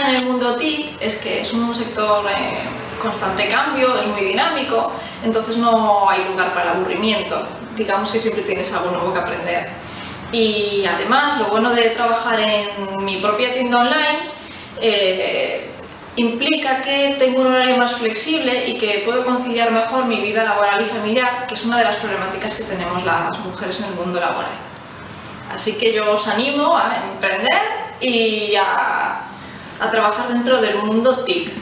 en el mundo TIC es que es un sector en constante cambio, es muy dinámico, entonces no hay lugar para el aburrimiento. Digamos que siempre tienes algo nuevo que aprender. Y además, lo bueno de trabajar en mi propia tienda online eh, implica que tengo un horario más flexible y que puedo conciliar mejor mi vida laboral y familiar, que es una de las problemáticas que tenemos las mujeres en el mundo laboral. Así que yo os animo a emprender y a, a trabajar dentro del mundo TIC.